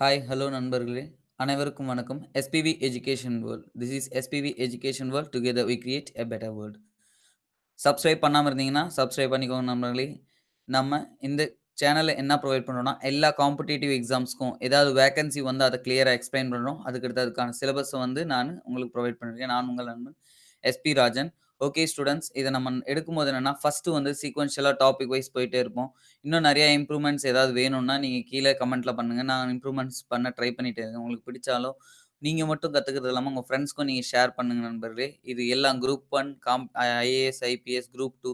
Hi, hello நண்பர்களே! அனைவருக்கும் வணக்கம். SPV education world. This is SPV education world. Together we create a better world. Subscribe பண்ணாமல் இருந்தீங்கன்னா, subscribe பண்ணிக்கோங்க நண்பர்களே. நம்ம இந்த சேனலில் என்ன ப்ரொவைட் பண்ணுறோம்னா எல்லா காம்படிட்டிவ் எக்ஸாம்ஸ்க்கும் ஏதாவது வேக்கன்சி வந்து அதை கிளியராக எக்ஸ்ப்ளைன் பண்ணுறோம் அதுக்கடுத்து அதுக்கான சிலபஸை வந்து நான் உங்களுக்கு ப்ரொவைட் பண்ணுறேன் நான் உங்கள் நண்பன் எஸ்.பி. ராஜன். ஓகே ஸ்டூடெண்ட்ஸ் இதை நம்ம எடுக்கும்போது என்னன்னா, ஃபஸ்ட்டு வந்து சீக்வன்ஷியலாக டாபிக் வைஸ் போயிட்டே இருப்போம். இன்னும் நிறையா இம்ப்ரூவ்மெண்ட்ஸ் ஏதாவது வேணும்னா, நீங்கள் கீழே கமெண்ட்டில் பண்ணுங்கள் நான் இம்ப்ரூவ்மெண்ட்ஸ் பண்ண ட்ரை பண்ணிட்டு இருக்கேன். உங்களுக்கு பிடிச்சாலும், நீங்கள் மட்டும் கற்றுக்கிறது இல்லாமல் உங்கள் ஃப்ரெண்ட்ஸ்க்கும் நீங்கள் ஷேர் பண்ணுங்க நண்பர்களே. இது எல்லாம் group one com IAS, IPS, group two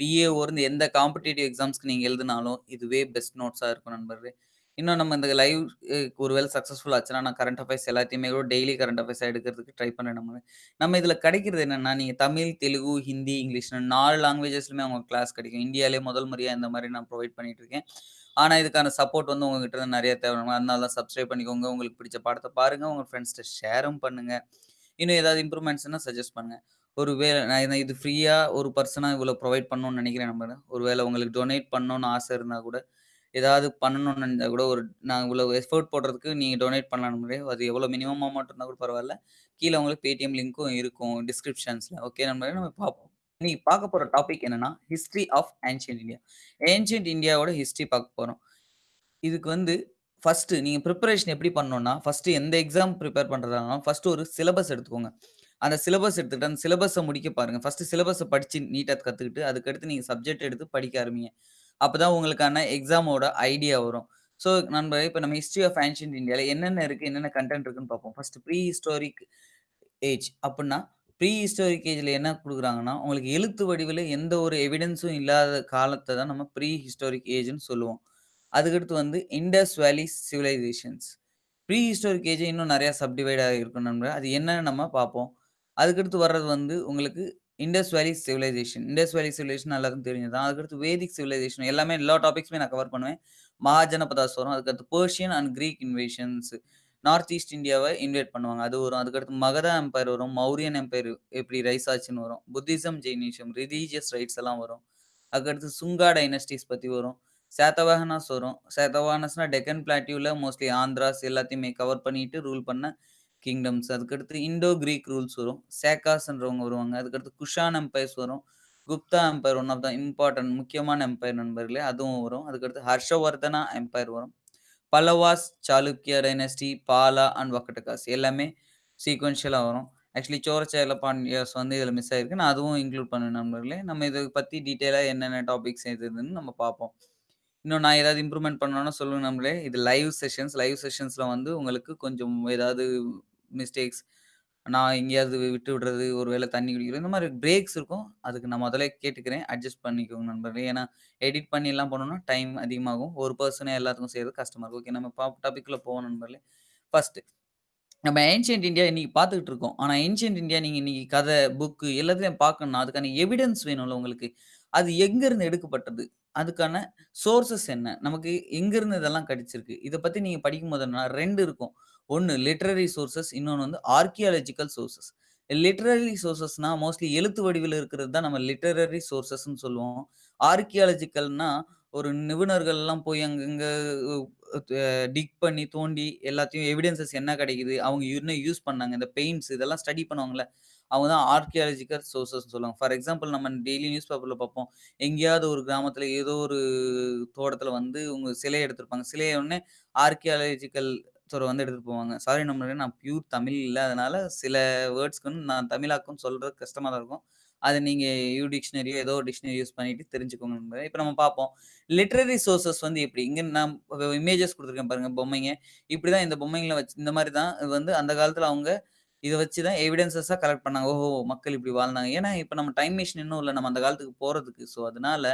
VAO இருந்து எந்த காம்படிட்டிவ் எக்ஸாம்ஸ்க்கு நீங்கள் எழுதினாலும், இதுவே பெஸ்ட் நோட்ஸாக இருக்கும் நண்பர்களே. இன்னும் நம்ம இந்த லைவ் அ ஒரு வேள சக்சஸ்ஃபுல் ஆச்சுன்னா, நான் கரண்ட் அஃபேர்ஸ் எல்லாத்தையுமே கூட டெய்லி கரண்ட் அஃபேர்ஸா எடுக்கிறதுக்கு ட்ரை பண்றேன் நம்ம. நம்ம இதில் கிடைக்கிறது என்னென்னா நீங்கள் தமிழ், தெலுங்கு, ஹிந்தி, இங்கிலீஷ்னு 4 லாங்குவேஜஸ்லயுமே அவங்க கிளாஸ் கிடைக்கும். இந்தியாவிலே முதல் முறையாக இந்த மாதிரி நான் ப்ரொவைட் பண்ணிட்டு இருக்கேன். ஆனால் இதுக்கான சப்போர்ட் வந்து உங்ககிட்ட இருந்து நெறைய தேவை. அதனால தான் சப்ஸ்கிரைப் பண்ணிக்கோங்க. உங்களுக்கு பிடிச்ச பாடத்தை பாருங்கள் உங்கள் ஃப்ரெண்ட்ஸ்கிட்ட ஷேரும் பண்ணுங்க. இன்னும் ஏதாவது இம்ப்ரூவ்மெண்ட்ஸ்னால் சஜஸ்ட் பண்ணுங்கள் ஒரு வேளை நான் இது ஃப்ரீயாக ஒரு பர்சனாக இவ்வளோ ப்ரொவைட் பண்ணணும்னு நினைக்கிறேன் நம்ம ஒரு வேளை உங்களுக்கு டொனேட் பண்ணணும்னு ஆசை இருந்தால் கூட, ஏதாவது பண்ணணும்னு நினைச்சா கூட ஒரு நான் இவ்வளோ எஃபோர்ட் போடுறதுக்கு நீங்கள் டொனேட் பண்ணலாம் முடியும் அது எவ்வளோ மினிமம் அமௌண்ட் இருந்தால் கூட பரவாயில்ல கீழே உங்களுக்கு பேடிஎம் லிங்க்கும் இருக்கும் டிஸ்கிரிப்ஷன்ஸில் ஓகே நம்ம நம்ம பார்ப்போம். இன்னைக்கு பார்க்க போகிற டாபிக் என்னன்னா, history of ancient India. Ancient இந்தியாவோட ஹிஸ்ட்ரி பார்க்க போகிறோம் இதுக்கு வந்து ஃபர்ஸ்ட்டு நீங்கள் ப்ரிப்பரேஷன் எப்படி பண்ணணும்னா, ஃபர்ஸ்ட்டு எந்த எக்ஸாம் ப்ரிப்பேர் பண்றதா ஃபஸ்ட்டு ஃபர்ஸ்ட்டு ஒரு சிலபஸ் எடுத்துக்கோங்க. அந்த சிலபஸ் எடுத்துக்கிட்டு, அந்த சிலபஸை முடிக்க பாருங்க. ஃபர்ஸ்ட்டு சிலபஸை படித்து நீட்டாக கற்றுக்கிட்டு அதுக்கடுத்து நீங்கள் சப்ஜெக்ட் எடுத்து படிக்க ஆரம்பிங்க. அப்பதான் உங்களுக்கான எக்ஸாமோட ஐடியா வரும். ஸோ நண்பர்களே, இப்ப நம்ம ஹிஸ்டரி ஆஃப் ஏன்ஷியன்ட் இந்தியால என்னென்ன இருக்கு, என்னென்ன கன்டென்ட் இருக்குன்னு பார்ப்போம். ஃபர்ஸ்ட் ப்ரீ ஹிஸ்டாரிக் ஏஜ் அப்புட்ன்னா, ப்ரீ ஹிஸ்டாரிக் ஏஜ்ல என்ன குடுக்குறாங்கன்னா, உங்களுக்கு எழுத்து வடிவில எந்த ஒரு எவிடன்ஸும் இல்லாத காலத்த தான் நம்ம ப்ரீ ஹிஸ்டாரிக் ஏஜ்ன்னு சொல்லுவோம். அதுக்கடுத்து வந்து இண்டஸ் வேலி சிவிலைசேஷன்ஸ். ப்ரீ ஹிஸ்டாரிக் ஏஜ் இன்னும் நிறையா சப்டிவைட் ஆகியிருக்கும் நண்பர்களே. அது என்னன்னு நம்ம பார்ப்போம். அதுக்கடுத்து வர்றது வந்து உங்களுக்கு இண்டஸ் வேலி சிவிலைசேஷன். இண்டஸ் வேலி சிவிலைசேஷன் எல்லாருக்கும் தெரிஞ்சது தான். அதுக்கடுத்து வேதிக் சிவிலைசேஷன் எல்லாமே எல்லா டாபிக்ஸுமே நான் கவர் பண்ணுவேன். மகாஜனபதாஸ் வரும். அதுக்கடுத்து Persian and Greek invasions. North east இந்தியாவை இன்வைட் பண்ணுவாங்க. அது வரும். அதுக்கடுத்து மகத எம்பையர் வரும். மௌரியன் எம்பையர் எப்படி ரைஸ் ஆச்சுன்னு வரும். புத்திசம், ஜெயினிசம், ரிலீஜியஸ் ரைட்ஸ் எல்லாம் வரும். அதுக்கடுத்து சுங்கா டைனஸ்டீஸ் பற்றி வரும். சேத்தவாகனாஸ் வரும். சாதவாஹனஸ்னா டெக்கன் பிளாட்டியூவில் மோஸ்ட்லி ஆந்திராஸ் எல்லாத்தையுமே கவர் பண்ணிட்டு ரூல் பண்ண கிங்டம்ஸ். அதுக்கடுத்து இண்டோ கிரீக் ரூல்ஸ் வரும். சேக்காஸ்ன்றவங்க வருவாங்க. அதுக்கடுத்து குஷான் எம்பயர்ஸ் வரும். Gupta empire one of the important முக்கியமான எம்பயர் நண்பர்களே. அதுவும் வரும். அதுக்கடுத்து ஹர்ஷவர்தனா எம்பயர் வரும். பல்லவாஸ், சாளுக்கிய டைனஸ்டி, பாலா அண்ட் வக்கட்டகாஸ் எல்லாமே சீக்வன்ஷியலாக வரும். ஆக்சுவலி சோரச்சேல பாண்டியாஸ் வந்து இதில் மிஸ் ஆயிருக்கு. நான் அதுவும் இன்க்ளூட் பண்ணுவேன் நண்பர்களே. நம்ம இதை பற்றி டீட்டெயிலாக என்னென்ன டாபிக்ஸ் எது எதுன்னு நம்ம பார்ப்போம். இன்னும் நான் ஏதாவது இம்ப்ரூவ்மெண்ட் பண்ணணும்னா சொல்லுங்க நம்மளே இது லைவ் செஷன்ஸ். லைவ் செஷன்ஸில் வந்து உங்களுக்கு கொஞ்சம் ஏதாவது மிஸ்டேக்ஸ் நான் எங்கேயாவது விட்டு விடுறது, ஒரு வேளை தண்ணி குடிக்கிறது, இந்த மாதிரி பிரேக்ஸ் இருக்கும். அதுக்கு நான் முதல்ல கேட்டுக்கிறேன். அட்ஜஸ்ட் பண்ணிக்கோங்க நண்பர்களே. ஏன்னா, எடிட் பண்ணிலாம் பண்ணணும்னா டைம் அதிகமாகும். ஒரு பர்சனே எல்லாத்துக்கும் செய்யறது கஷ்டமாக இருக்கும். ஓகே நம்ம டாப்பிக்கில் டாபிக்குள்ள போவோம் நண்பர்களே. ஃபர்ஸ்ட் நம்ம ஏன்ஷியன்ட் இந்தியா இன்னைக்கு பார்த்துக்கிட்டு இருக்கோம். ஆனால் ஏன்ஷியன்ட் இந்தியா நீங்கள் இன்னைக்கு கதை, புக்கு எல்லாத்தையும் பார்க்கணும்னா, அதுக்கான எவிடன்ஸ் வேணும்ல உங்களுக்கு. அது எங்கேருந்து எடுக்கப்பட்டது? அதுக்கான சோர்சஸ் என்ன? நமக்கு எங்கேருந்து இதெல்லாம் கிடைச்சிருக்கு? இதை பற்றி நீங்கள் படிக்கும் போது ரெண்டு இருக்கும். ஒன்று லிட்ரரி சோர்சஸ் இன்னொன்று வந்து ஆர்க்கியாலஜிக்கல் சோர்ஸஸ். லிட்ரரி சோர்சஸ்னா மோஸ்ட்லி எழுத்து வடிவில் இருக்கிறது தான் நம்ம லிட்ரரி சோர்சஸ்ன்னு சொல்லுவோம். ஆர்கியாலஜிக்கல்னா ஒரு நிபுணர்கள்லாம் போய் அங்கங்கே டிக் பண்ணி, தோண்டி எல்லாத்தையும் எவிடன்ஸஸ் என்ன கிடைக்குது? அவங்க என்ன யூஸ் பண்ணாங்க? இந்த பெயிண்ட்ஸ் இதெல்லாம் ஸ்டடி பண்ணுவாங்கல்ல. அவங்க தான் ஆர்க்கியாலஜிக்கல் சோர்ஸஸ்ன்னு சொல்லுவாங்க. ஃபார் எக்ஸாம்பிள் நம்ம டெய்லி நியூஸ் பேப்பரில் பார்ப்போம். எங்கேயாவது ஒரு கிராமத்தில் ஏதோ ஒரு தோட்டத்தில் வந்து உங்க சிலையை எடுத்திருப்பாங்க. சிலையை உடனே ஆர்க்கியாலஜிக்கல் துறை வந்து எடுத்துட்டு போவாங்க. சாரி நண்பர்களே நான் பியூர் தமிழ் இல்ல. அதனால சில வேர்ட்ஸ்க்கு வந்து நான் தமிழாக்கம் சொல்றது கஷ்டமா தான் இருக்கும். அதை நீங்க யூ டிக்ஷனரியோ ஏதோ ஒரு டிக்ஷனரி யூஸ் பண்ணிட்டு தெரிஞ்சுக்கோங்க நண்பர்களே. இப்ப நம்ம பார்ப்போம். லிட்ரரி சோர்ஸஸ் வந்து எப்படி? இங்க நான் இமேஜஸ் குடுத்துருக்கேன் பாருங்க பொம்மைங்க. இப்படிதான் இந்த பொம்மைங்கள வச்சு இந்த மாரி தான் இது வந்து அந்த காலத்துல அவங்க இத வச்சு தான் எவிடன்ஸஸா கலெக்ட் பண்ணாங்க. ஓஹோ! மக்கள் இப்படி வாழ்ந்தாங்க. ஏன்னா, இப்ப நம்ம டைம் மெஷின் இன்னும் இல்ல. நம்ம அந்த காலத்துக்கு போறதுக்கு. ஸோ, அதனால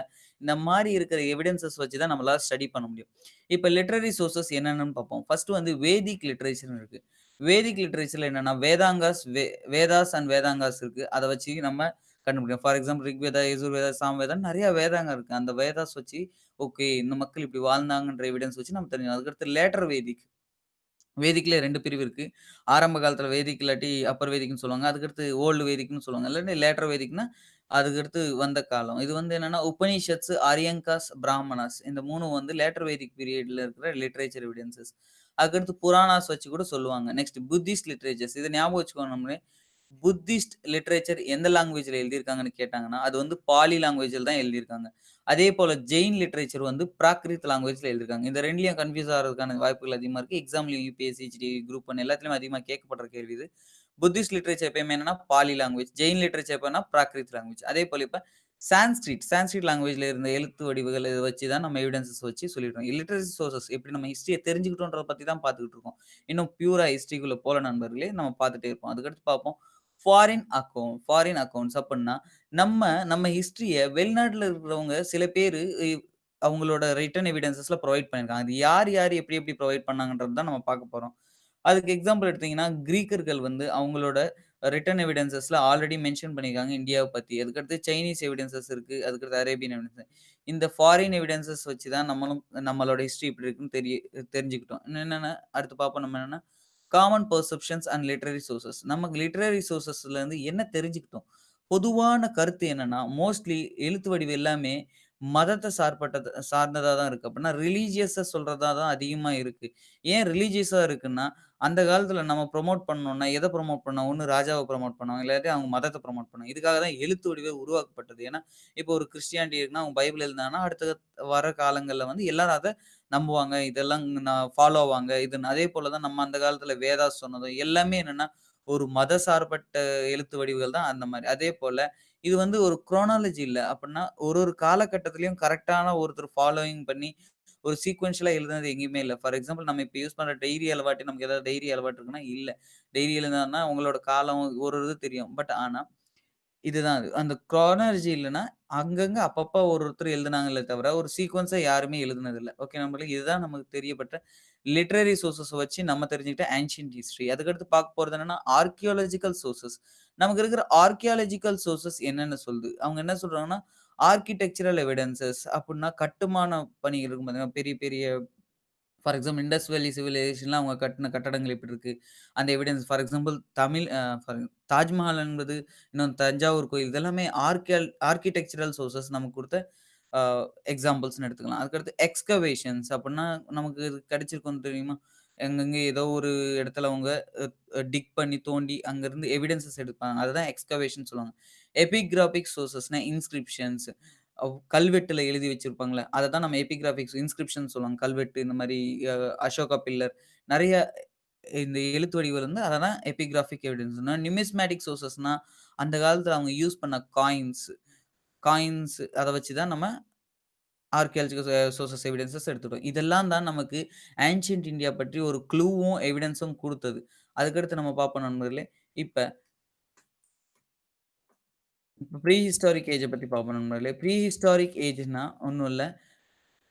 இந்த மாரி இருக்கிற எவிடன்ஸஸ் வச்சு தான் நம்மளால ஸ்டடி பண்ண முடியும். இப்ப லிட்ரரி சோர்ஸஸ் என்னென்னன்னு பார்ப்போம். ஃபர்ஸ்ட்டு வந்து வேதிக் லிட்ரேச்சர்னு இருக்கு. வேதிக் லிட்ரேச்சரில் என்னன்னா வேதாங்காஸ், வே வேதாஸ் அண்ட் வேதாங்காஸ் இருக்கு. அத வச்சு நம்ம கண்டுபிடிக்கலாம். ஃபார் எக்ஸாம்பிள் ரிக்வேதா, யஜுர்வேதா, சாமவேதான்னு நெறைய வேதாங்க இருக்கு. அந்த வேதாஸ் வச்சு ஓகே இந்த மக்கள் இப்படி வாழ்ந்தாங்கன்ற எவிடன்ஸ் வச்சு நம்ம தெரிஞ்சுக்கலாம். அதுக்கடுத்து லேட்டர் வேதிக். வேதிக்ல 2 பிரிவு இருக்கு. ஆரம்ப காலத்துல வேதிக் இல்லாட்டி அப்பர் வேதிக்ன்னு சொல்லுவாங்க. அதுக்கடுத்து ஓல்டு வேதிக்ன்னு சொல்லுவாங்க. இல்லாட்டி லேட்டர் வேதிக்னா அதுக்கடுத்து வந்த காலம். இது வந்து என்னன்னா உபனிஷத்ஸ், ஆரியங்காஸ், பிராமணாஸ் இந்த 3ம் வந்து லேட்டர் வேதிக் பீரியட்ல இருக்கிற லிட்டரேச்சர் எவிடன்ஸஸ். அதுக்கடுத்து புராணாஸ் வச்சு கூட சொல்லுவாங்க. நெக்ஸ்ட் புத்திஸ்ட் லிட்டரேச்சர்ஸ் இத ஞாபகம் வச்சுக்கணும் நம்மளே. புத்திஸ்ட் லிட்ரேச்சர் எந்த லாங்குவேஜில் எழுதியிருக்காங்கன்னு கேட்டாங்கன்னா, அது வந்து பாலி லாங்குவேஜில் தான் எழுதியிருக்காங்க. அதே போல் ஜெயின் லிட்ரேச்சர் வந்து பிராக்ரித் லாங்குவேஜில் எழுதியிருக்காங்க. இந்த ரெண்டுலையும் கன்ஃப்யூஸ் ஆகிறதுக்கான வாய்ப்புகள் அதிகமாக இருக்குது எக்ஸாம்லையும் யுபிஎஸ்சி, ஹெச்டி குரூப் 1 எல்லாத்துலயும் அதிகமாக கேட்கப்படுற கேள்வி இது. புத்திஸ்ட் லிட்ரேச்சர் எப்பயுமே என்னன்னா பாலி லாங்குவேஜ். ஜெயின் லிட்ரேச்சர் எப்போனா பிராகிருத் லாங்குவேஜ். அதே போல் இப்போ சான்ஸ்கிரிட் சான்ஸ்கிரிட் லாங்குவேஜில் இருந்த எழுத்து வடிவுகள் இதை வச்சு தான் நம்ம எவிடன்ஸஸ் வச்சு சொல்லிடுறோம் லிட்டரசி சோர்சஸ் எப்படி நம்ம ஹிஸ்ட்ரியை தெரிஞ்சுக்கிட்டோன்றதை பற்றி தான் பார்த்துக்கிட்டு இருக்கோம். இன்னும் பியூரா ஹிஸ்டரிக்குள்ள போல நண்பர்களே! நம்ம பார்த்துட்டே இருப்போம். அதுக்கடுத்து பார்ப்போம். ஃபாரின் அக்கௌண்ட் ஃபாரின் அக்கௌண்ட்ஸ் அப்படின்னா நம்ம நம்ம ஹிஸ்ட்ரியை வெளிநாட்டில் இருக்கிறவங்க சில பேர் அவங்களோட ரிட்டன் எவிடன்ஸஸ்ல ப்ரொவைட் பண்ணியிருக்காங்க. அது யார், யார் எப்படி, எப்படி ப்ரொவைட் பண்ணாங்கன்றது தான் நம்ம பார்க்க போகிறோம் அதுக்கு எக்ஸாம்பிள் எடுத்தீங்கன்னா, கிரீக்கர்கள் வந்து அவங்களோட ரிட்டன் எவிடன்ஸஸ்ல ஆல்ரெடி மென்ஷன் பண்ணியிருக்காங்க இந்தியாவை பற்றி அதுக்கடுத்து சைனீஸ் எவிடன்சஸ் இருக்குது அதுக்கடுத்து அரேபியன் எவிடன்ஸ். இந்த ஃபாரின் எவிடன்ஸஸ் வச்சு தான் நம்மளும் நம்மளோட ஹிஸ்ட்ரி எப்படி இருக்குன்னு தெரிய தெரிஞ்சுக்கிட்டோம். இன்னும் என்னன்னா, அடுத்து பார்ப்போம் நம்ம என்னென்னா common perceptions and literary sources. நமக்கு லிட்ரரி சோர்சஸ்லேருந்து என்ன தெரிஞ்சுக்கிட்டோம்? பொதுவான கருத்து என்னன்னா, மோஸ்ட்லி எழுத்து வடிவு எல்லாமே மதத்தை சார்பட்டது சார்ந்ததாக தான் இருக்குது அப்படின்னா ரிலீஜியஸை சொல்கிறதா தான் அதிகமாக இருக்குது ஏன் ரிலீஜியஸாக இருக்குன்னா, அந்த காலத்தில் நம்ம ப்ரொமோட் பண்ணோம்னா எதை ப்ரொமோட் பண்ணோம்? ஒன்று ராஜாவை ப்ரொமோட் பண்ணுவோம் இல்லாட்டி அவங்க மதத்தை ப்ரொமோட் பண்ணுவாங்க. இதுக்காக தான் எழுத்து வடிவே உருவாக்கப்பட்டது. ஏன்னா, இப்போ ஒரு கிறிஸ்டியானிட்டி இருக்குன்னா, அவங்க பைபிள் இருந்தாங்கன்னா அடுத்த வர காலங்களில் வந்து எல்லாரும் அதை நம்புவாங்க. இதெல்லாம் நான் ஃபாலோ ஆவாங்க. இது அதே போல் தான் நம்ம அந்த காலத்தில் வேதா சொன்னதும் எல்லாமே என்னென்னா ஒரு மத சார்பட்ட எழுத்து வடிவுகள் தான் அந்த மாதிரி அதே போல் இது வந்து ஒரு குரோனாலஜி இல்ல. அப்புட்ன்னா ஒரு ஒரு காலகட்டத்திலயும் கரெக்ட்டான ஒருத்தர் ஃபாலோயிங் பண்ணி ஒரு சீக்வென்ஷியலா எழுதுனது எங்கேயுமே இல்ல. ஃபார் எக்ஸாம்பிள் நம்ம இப்ப யூஸ் பண்ற டைரி அலவாட்டு நமக்கு ஏதாவது டைரி அலவாட்டு இருக்குன்னா, இல்ல. டைரி எழுதுனார்னா உங்களோட காலம் ஒரு இது தெரியும். பட் ஆனா, இதுதான் அது. அந்த குரோனாலஜி இல்லன்னா, அங்கங்க அப்பப்ப ஒரு ஒருத்தர் எழுதுனாங்களே தவிர, ஒரு சீக்வென்ஸா யாருமே எழுதுனதில்ல. ஓகே நம்மளுக்கு இதுதான் நமக்கு தெரியப்பட்ட லிட்ரரி சோர்சஸ வச்சு நம்ம தெரிஞ்சுக்கிட்ட ஆன்ஷியன்ட் ஹிஸ்டரி. அதுக்கடுத்து பார்க்க போறது என்னன்னா, ஆர்க்கியாலஜிக்கல் சோர்சஸ். நமக்கு இருக்கிற ஆர்க்கியாலஜிக்கல் சோர்சஸ் என்னென்ன சொல்லுது? அவங்க என்ன சொல்றாங்கன்னா, ஆர்கிடெக்சரல் எவிடன்ஸஸ் அப்படின்னா கட்டுமான பணிகள் இருக்கும் பார்த்தீங்கன்னா, பெரிய பெரிய ஃபார் எக்ஸாம்பிள் இண்டஸ் வேலி சிவிலைசேஷன்லாம் அவங்க கட்டின கட்டடங்கள் எப்படி இருக்குது அந்த evidence for example Tamil for Taj Mahal என்பது, இன்னும் தஞ்சாவூர் கோயில் இதெல்லாமே ஆர்கியல் ஆர்கிடெக்சரல் சோர்சஸ் நமக்கு கொடுத்த எக்ஸாம்பிள்ஸ்னு எடுத்துக்கலாம். அதுக்கடுத்து எக்ஸ்கவேஷன்ஸ் அப்படின்னா நமக்கு இது கிடைச்சிருக்கும் தெரியுமா? எங்கெங்க ஏதோ ஒரு இடத்துல அவங்க டிக் பண்ணி தோண்டி அங்கேருந்து எவிடன்ஸஸ் எடுப்பாங்க. அதுதான் எக்ஸ்கவேஷன் சொல்லுவாங்க. எபிகிராபிக் சோர்சஸ்னா இன்ஸ்கிரிப்ஷன்ஸ் கல்வெட்டில் கல்வெட்டுல எழுதி வச்சிருப்பாங்களே அதை தான் நம்ம எபிகிராபிக்ஸ் இன்ஸ்கிரிப்ஷன் சொல்லுவாங்க. கல்வெட்டு இந்த மாதிரி அசோகா பில்லர் நிறைய இந்த எழுத்து வடிவில் வந்து அதை தான் எபிகிராஃபிக் எவிடன்ஸ்னா நியூமிஸ்மேட்டிக் சோர்சஸ்னா அந்த காலத்தில் அவங்க யூஸ் பண்ண காயின்ஸ் காயின்ஸ் அதை வச்சு தான் நம்ம ஆர்கியாலஜிக்கல் சோர்சஸ் எவிடன்சஸ் எடுத்துட்டோம். இதெல்லாம் தான் நமக்கு ஆன்ஷியன்ட் இந்தியா பற்றி ஒரு க்ளூவும், எவிடன்ஸும் கொடுத்தது அதுக்கடுத்து நம்ம பார்ப்போம் நண்பர்களே. இப்போ ப்ரீ ஹிஸ்டாரிக் ஏஜை பற்றி பார்ப்போம் நண்பர்களே. ப்ரீ ஹிஸ்டாரிக் ஏஜ்ன்னா ஒன்றும் இல்லை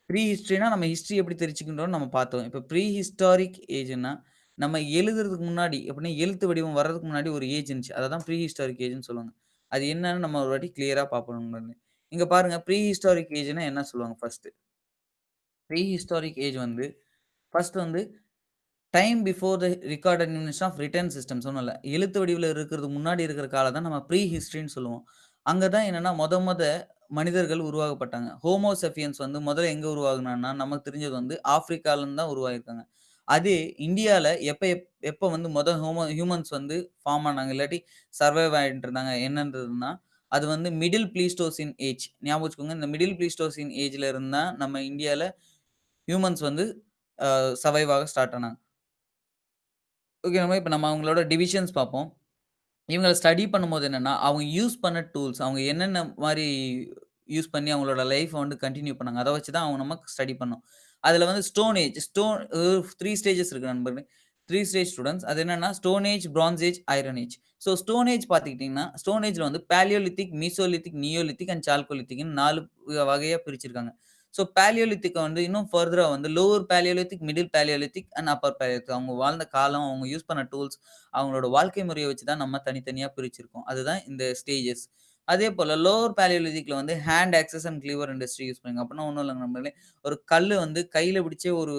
ப்ரீ ஹிஸ்ட்ரினா நம்ம ஹிஸ்ட்ரி எப்படி தெரிஞ்சுக்கின்றோம்னு நம்ம பார்த்தோம். இப்போ ப்ரீ ஹிஸ்டாரிக் ஏஜ்ன்னா, நம்ம எழுதுறதுக்கு முன்னாடி எப்படின்னா எழுத்து வடிவம் வர்றதுக்கு முன்னாடி ஒரு ஏஜ் இருந்துச்சு. அதை தான் ப்ரீ ஹிஸ்டாரிக் ஏஜ்னு சொல்லுவாங்க. அது என்னன்னு நம்ம ஒரு வாட்டி கிளியராக பார்ப்போம் நண்பர்களே. இங்க பாருங்க ப்ரீ ஹிஸ்டாரிக் ஏஜ்னா என்ன சொல்லுவாங்க ஃபர்ஸ்ட் ப்ரீ ஹிஸ்டாரிக் ஏஜ் வந்து ஃபர்ஸ்ட் வந்து time before the record invention of written system சொன்னல எழுத்து வடிவில் இருக்கிறதுக்கு முன்னாடி இருக்கிற காலம் தான் நம்ம ப்ரீ ஹிஸ்ட்ரின்னு சொல்லுவோம். அங்கே தான் என்னென்னா மொத மொத மனிதர்கள் உருவாக்கப்பட்டாங்க. ஹோமோசெஃபியன்ஸ் வந்து முதல்ல எங்கே உருவாகினான்னா நமக்கு தெரிஞ்சது வந்து ஆப்பிரிக்காலருந்து தான் உருவாகிருக்காங்க அதே இந்தியாவில் எப்போ எப் எப்போ வந்து மொதல் ஹோமோ ஹியூமன்ஸ் வந்து ஃபார்ம் ஆனாங்க, இல்லாட்டி சர்வைவ் ஆயிட்டு இருந்தாங்க என்னன்றதுன்னா, அது வந்து மிடில் பிளீஸ்டோசின் ஏஜ். ஞாபகம் வச்சுக்கோங்க. இந்த மிடில் பிளீஸ்டோசின் ஏஜ்ல இருந்து நம்ம இந்தியால ஹியூமன்ஸ் வந்து சவைவாக சர்வைவ் ஆக ஸ்டார்ட் ஆனாங்க. ஓகே நம்ம இப்போ நம்ம அவங்களோட டிவிஷன்ஸ் பார்ப்போம். இவங்கள ஸ்டடி பண்ணும்போது என்னென்னா அவங்க யூஸ் பண்ண டூல்ஸ் அவங்க என்னென்ன மாதிரி யூஸ் பண்ணி அவங்களோட லைஃப்பை வந்து கண்டினியூ பண்ணாங்க. அதை வச்சு தான் அவங்க நமக்கு ஸ்டடி பண்ணோம். அதில் வந்து stone age stone three stages இருக்கு நண்பர்களே. Three stage students. அது என்னன்னா stone age, bronze age, iron age. So stone age பார்த்துக்கிட்டிங்கன்னா ஸ்டோன் ஏஜில் வந்து பேலியோலித்திக் மீசோலித்திக், நியோலித்திக் அண்ட் சால்கோலித்திக்னு நாலு வகையாக பிரிச்சிருக்காங்க. ஸோ பேலியோலித்திக்கை வந்து இன்னும் ஃபர்தராக வந்து lower palaeolithic middle palaeolithic and upper palaeolithic அவங்க வாழ்ந்த காலம், அவங்க யூஸ் பண்ண டூல்ஸ், அவங்களோட வாழ்க்கை முறையை வச்சு தான் நம்ம தனித்தனியாக பிரிச்சிருக்கோம். அதுதான் இந்த ஸ்டேஜஸ். அதே போல லோவர் பாலியோலித்திக்ல வந்து hand axes and cleaver industry use பண்ணுவாங்க. அப்படின்னா ஒன்றும் இல்லைங்க நம்மளே ஒரு கல் வந்து கையில பிடிச்சே ஒரு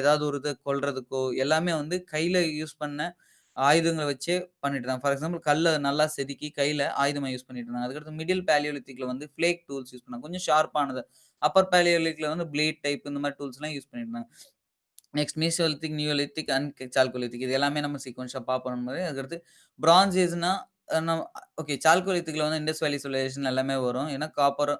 ஏதாவது ஒரு இதை கொள்றதுக்கோ எல்லாமே வந்து கையில யூஸ் பண்ண ஆயுதங்களை வச்சே பண்ணிட்டு இருந்தாங்க. ஃபார் எக்ஸாம்பிள் கல்லை நல்லா செதுக்கி கையில ஆயுதமா யூஸ் பண்ணிட்டு இருந்தாங்க. அதுக்கடுத்து மிடில் பேலியோலித்திக்கில் வந்து ஃப்ளேக் டூல்ஸ் யூஸ் பண்ணாங்க. கொஞ்சம் ஷார்ப்பானது. அப்பர் பாலியோலித்திக்ல வந்து பிளேட் டைப் இந்த மாதிரி டூல்ஸ்லாம் யூஸ் பண்ணிட்டு இருந்தாங்க. Next mesolithic, neolithic and chalcolithic இது எல்லாமே நம்ம சீக்வென்ஸா பார்ப்போம் நம்ம. அதுக்கடுத்து பிரான்ஸ் ஏஜ்னா அ நம் ஓகே சால்கோலித்திக்ல வந்து இண்டஸ் வேலி சிவிலைசேஷன் எல்லாமே வரும். ஏன்னா காப்பர்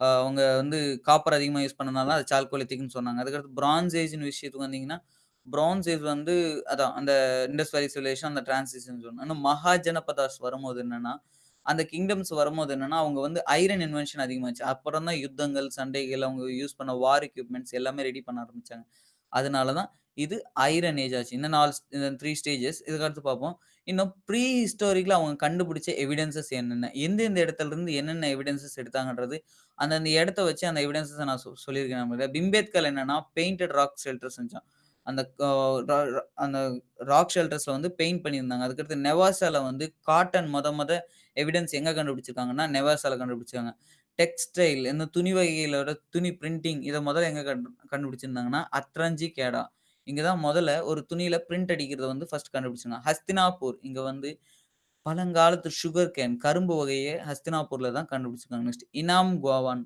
அ அவங்க வந்து காப்பர் அதிகமா யூஸ் பண்ணனால அது சால்கோலித்துக்குன்னு சொன்னாங்க. அதுக்கடுத்து பிரான்ஸ் ஏஜ்ன்னு விஷயத்துக்கு வந்தீங்கன்னா, பிரான்ஸ் ஏஜ் வந்து அதான் அந்த இண்டஸ் வேலி சிவிலைசேஷன் அந்த டிரான்சிஷன் ஜோன். ஆனா மகாஜனபதாஸ் வரும்போது என்னன்னா, அந்த கிங்டம்ஸ் வரும்போது என்னன்னா, அவங்க வந்து ஐரன் இன்வென்ஷன் அதிகமாச்சு. அப்புறம் தான் யுத்தங்கள், சண்டைகள் அவங்க யூஸ் பண்ண வார் எக்யூப்மென்ட்ஸ் எல்லாமே ரெடி பண்ண ஆரம்பிச்சாங்க. அதனால தான் இது ஐரன் ஏஜ் ஆச்சு. இந்த 4 இந்த 3 ஸ்டேஜஸ். இதுக்கடுத்து பார்ப்போம். இன்னும் ப்ரீ ஹிஸ்டாரிக்ல அவங்க கண்டுபிடிச்ச எவிடன்ஸஸ் என்னென்ன? எந்தெந்த இடத்திலிருந்து என்னென்ன எவிடன்சஸ் எடுத்தாங்கன்றது, அந்தந்த இடத்த வச்சு அந்த எவிடன்ஸஸ நான் சொ சொல்லியிருக்கேன் நம்மகிட்ட. பிம்பேத்கர் என்னன்னா, பெயிண்டட் ராக் ஷெல்டர் செஞ்சான். அந்த அந்த ராக் ஷெல்டர்ஸில் வந்து பெயிண்ட் பண்ணியிருந்தாங்க. அதுக்கடுத்து நெவாசால வந்து காட்டன் மொத மொத எவிடன்ஸ் எங்கே கண்டுபிடிச்சிருக்காங்கன்னா, நெவாசால கண்டுபிடிச்சாங்க. டெக்ஸ்டைல் இந்த துணி வகைகளோட துணி பிரிண்டிங் இதை முதல்ல எங்கே கண்டு கண்டுபிடிச்சிருந்தாங்கன்னா, அத்ரஞ்சி கேடா. இங்கே தான் முதல்ல ஒரு துணியில் பிரிண்ட் அடிக்கிறத வந்து ஃபர்ஸ்ட் கண்டுபிடிச்சாங்க. ஹஸ்தினாபூர் இங்கே வந்து பழங்காலத்து சுகர் கேன் கரும்பு வகையை ஹஸ்தினாப்பூரில் தான் கண்டுபிடிச்சிருக்காங்க. நெக்ஸ்ட் இனாம் கோவான்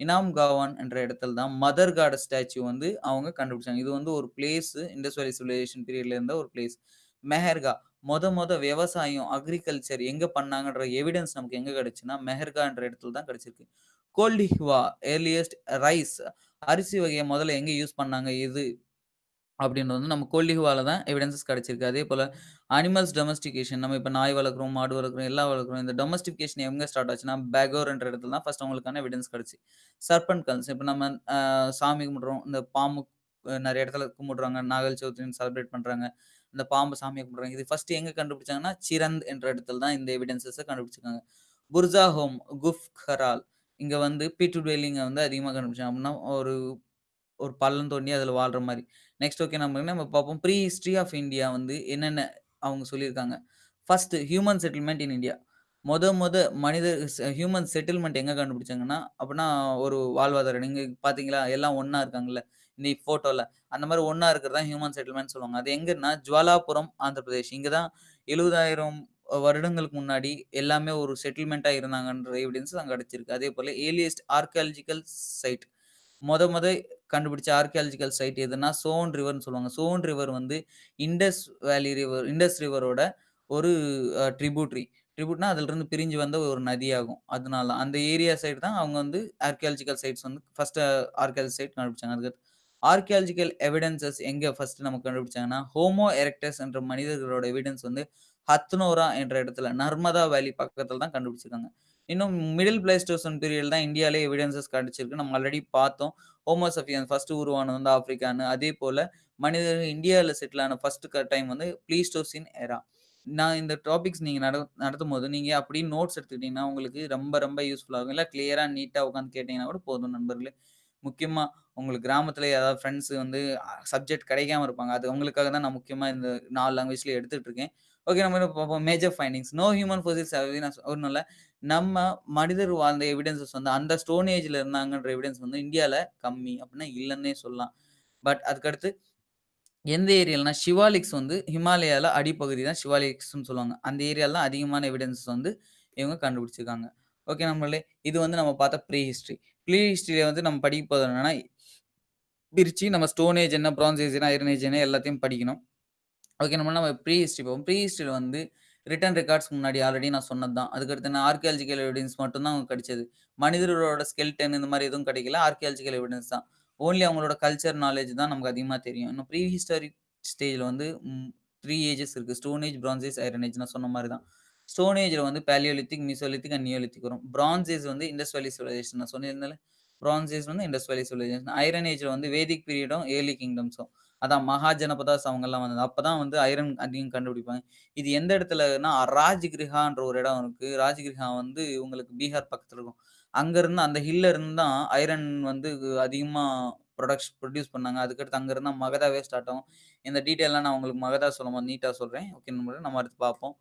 இனாம் காவான் என்ற இடத்துல தான் மதர் காட ஸ்டாச்சு வந்து அவங்க கண்டுபிடிச்சாங்க. இது வந்து ஒரு பிளேஸ் இண்டஸ் வேலி சிவிலைசேஷன் பீரியட்ல இருந்த ஒரு பிளேஸ். மெஹர்கா மொத மொத விவசாயம், அக்ரிகல்ச்சர் எங்க பண்ணாங்கன்ற எவிடன்ஸ் நமக்கு எங்க கிடைச்சுன்னா, மெஹர்கான்ற இடத்துல தான் கிடைச்சிருக்கு. கோல்டிஹுவா ஏர்லியஸ்ட் ரைஸ் அரிசி வகையை முதல்ல எங்க யூஸ் பண்ணாங்க? இது அப்படின்றது வந்து நம்ம கொல்லிஹுவால தான் எவிடன்ஸஸ் கிடைச்சிருக்கு. அதேபோல அனிமல்ஸ் டொமஸ்டிகேஷன் நம்ம இப்ப நாய் வளர்க்குறோம் மாடு வளர்க்குறோம் எல்லாம் வளர்க்குறோம் இந்த டொமஸ்டிகேஷன் எங்க ஸ்டார்ட் ஆச்சுன்னா, பேகோர்ன்ற இடத்துல தான் ஃபர்ஸ்ட் அவங்களுக்கான எவிடன்ஸ் கிடைச்சு. சர்பென்ட் கல்ஸ் இப்ப நம்ம அ சாமி கும்பிடுறோம். இந்த பாம்பு அ இடத்துல கும்பிடுறாங்க. நாகல் சதுர்த்தின்னு செலிப்ரேட் பண்றாங்க. இந்த பாம்பு சாமியா கும்பிடுறாங்க. இது ஃபர்ஸ்ட் எங்க கண்டுபிடிச்சாங்கன்னா, சிரந்த் என்ற இடத்துல தான் இந்த எவிடன்ஸஸ கண்டுபிடிச்சிருக்காங்க. புர்ஜா ஹோம், குஃப் ஹரால் இங்க வந்து பீட்டு டுவெல்லிங்க வந்து அதிகமா கண்டுபிடிச்சாங்க. அப்படின்னா ஒரு ஒரு பள்ளம் தோண்டி அதுல வாழ்ற மாரி. நெக்ஸ்ட் ஓகே நம்ம நம்ம பார்ப்போம். ப்ரீ ஹிஸ்ட்ரி ஆஃப் இந்தியா வந்து என்னென்ன அவங்க சொல்லியிருக்காங்க. First human settlement in India. மொத மொத மனித ஹியூமன் செட்டில்மெண்ட் எங்கே கண்டுபிடிச்சாங்கன்னா, அப்படின்னா ஒரு வாழ்வாதாரம். நீங்கள் பார்த்தீங்களா? எல்லாம் ஒன்றா இருக்காங்கல்ல. இந்த ஃபோட்டோவில் அந்த மாதிரி ஒன்றா இருக்கிறது தான் ஹியூமன் செட்டில்மெண்ட் சொல்லுவாங்க. அது எங்கன்னா ஜுவாலாபுரம், ஆந்திர பிரதேஷ். இங்கே தான் 70,000 வருடங்களுக்கு முன்னாடி எல்லாமே ஒரு செட்டில்மெண்ட்டாக இருந்தாங்கன்ற எவிடன்ஸ் கிடச்சிருக்கு அதே போல் ஏர்லியஸ்ட் ஆர்கியாலஜிக்கல் சைட் மொத மொத கண்டுபிடிச்ச ஆர்க்கியாலஜிக்கல் சைட் எதுனா சோன் ரிவர்ன்னு சொல்லுவாங்க. சோன் ரிவர் வந்து இண்டஸ் வேலி ரிவர் இண்டஸ் ரிவரோட ஒரு ட்ரிபியூட்ரி ட்ரிபியூட்னா அதிலிருந்து பிரிஞ்சு வந்த ஒரு நதியாகும். அதனால அந்த ஏரியா சைடு தான் அவங்க வந்து ஆர்கியாலஜிக்கல் சைட்ஸ் வந்து ஃபர்ஸ்ட் ஆர்கியாலஜி சைட் கண்டுபிடிச்சாங்க. அதுக்கு ஆர்கியாலஜிக்கல் எவிடன்ஸஸ் எங்கே ஃபர்ஸ்ட் நமக்கு கண்டுபிடிச்சாங்கன்னா, ஹோமோ எரக்டஸ் என்ற மனிதர்களோட எவிடன்ஸ் வந்து ஹத்னோரா என்ற இடத்துல நர்மதா வேலி பக்கத்தில் தான் கண்டுபிடிச்சிருக்காங்க. இன்னும் மிடில் பிளேஸ்டோசன் பீரியட் தான் இந்தியாவிலே எவிடன்ஸஸ் கிடைச்சிருக்கு. நம்ம ஆல்ரெடி பார்த்தோம். ஹோமோசஃபியன் ஃபர்ஸ்ட் உருவானது வந்து ஆப்பிரிக்கான்னு. அதேபோல மனிதர்கள் இந்தியாவில் செட்டில் ஆன ஃபர்ஸ்ட் டைம் வந்து பிளீஸ்டோசின் எரா. நான் இந்த டாபிக்ஸ் நீங்க நட நடத்தும் போது நீங்க அப்படியே நோட்ஸ் எடுத்துக்கிட்டீங்கன்னா, உங்களுக்கு ரொம்ப ரொம்ப யூஸ்ஃபுல்லா இருக்கும். இல்ல கிளியரா உட்காந்து கேட்டிங்கன்னா கேட்டீங்கன்னா கூட போதும் நண்பர்களே. முக்கியமா உங்களுக்கு கிராமத்தில் ஏதாவது ஃப்ரெண்ட்ஸ் வந்து சப்ஜெக்ட் கிடைக்காம இருப்பாங்க. அது உங்களுக்காக தான் நான் முக்கியமா இந்த நாலு லாங்குவேஜ்ல எடுத்துட்டு இருக்கேன். ஓகே நம்ம என்ன பார்ப்போம். Major findings. No human fossils have been நம்ம மனிதர் வாழ்ந்த எவிடன்சஸ் வந்து அந்த ஸ்டோன் ஏஜில் இருந்தாங்கன்ற எவிடன்ஸ் வந்து இந்தியாவில் கம்மி. அப்படின்னா இல்லைன்னே சொல்லலாம். பட் அதுக்கடுத்து எந்த ஏரியாலனா ஷிவாலிக்ஸ் வந்து ஹிமாலயால அடிப்பகுதி தான் சிவாலிக்ஸ்னு சொல்லுவாங்க. அந்த ஏரியாலாம் அதிகமான எவிடன்ஸ் வந்து இவங்க கண்டுபிடிச்சிருக்காங்க. ஓகே நம்மளே இது வந்து நம்ம பார்த்தா ப்ரீ ஹிஸ்ட்ரி ப்ரீ ஹிஸ்ட்ரியில் வந்து நம்ம படிக்க போதும் என்னன்னா, பிரிச்சு நம்ம ஸ்டோன் ஏஜ் என்ன, பிரான்ஸ் ஏஜ் என்ன, ஐரன் ஏஜ் என்ன எல்லாத்தையும் படிக்கணும். ஓகே நம்ம நம்ம ப்ரீ ஹிஸ்ட்ரி போவோம் ப்ரீ ஹிஸ்ட்ரியில் வந்து ரிட்டன் ரெக்கார்ட்ஸ் முன்னாடி ஆல்ரெடி நான் சொன்னது தான். அதுக்கடுத்து நான் ஆர்கியாலஜிக்கல் எவிடன்ஸ் மட்டும் தான் அவங்களுக்கு கிடைச்சது. மனிதர்களோட ஸ்கெல்டன் இந்த மாதிரி எதுவும் கிடைக்கல. ஆர்கியாலஜிக்கல் எவிடன்ஸ் தான். ஓன்லி அவங்களோட கல்ச்சர் நாலேஜ் தான் நமக்கு அதிகமாக தெரியும். இன்னும் ப்ரீ ஹிஸ்டாரிக் ஸ்டேஜில் வந்து த்ரீ ஏஜஸ் இருக்குது stone age, bronze age, iron age நான் சொன்ன மாதிரி தான். ஸ்டோன் ஏஜில் வந்து பேலியோலித்திக் மிசோலித்திக் அண்ட் நியோலித்திக் வரும். பிரான்ஸ் ஏஜ் வந்து இண்டஸ் சிவிலைசேஷன் நான் சொல்லியிருந்தேன்ல. பிரான்ஸ் ஏஜ் வந்து இண்டஸ் சிவிலைசேஷன். ஐரன் ஏஜில் வந்து வேதிக் பீரியடும், ஏர்லி கிங்டம்ஸும். அதான் மகாஜனபதாஸ் அவங்கெல்லாம் வந்தது. அப்பதான் வந்து ஐரன் அதிகம் கண்டுபிடிப்பாங்க. இது எந்த இடத்துலன்னா ராஜ்கிரிஹான்ற ஒரு இடம் இருக்கு. ராஜ்கிரிஹா வந்து உங்களுக்கு பீகார் பக்கத்துல இருக்கும். அங்க இருந்து அந்த ஹில்ல இருந்து தான் ஐரன் வந்து அதிகமா ப்ரொடக்ஷ் ப்ரொடியூஸ் பண்ணாங்க. அதுக்கடுத்து அங்க இருந்தா மகதாவே ஸ்டார்ட் ஆகும். இந்த டீட்டெயிலாம் நான் உங்களுக்கு மகதா சொல்லும்போது நீட்டா சொல்றேன். ஓகே நம்ம அடுத்து பார்ப்போம்.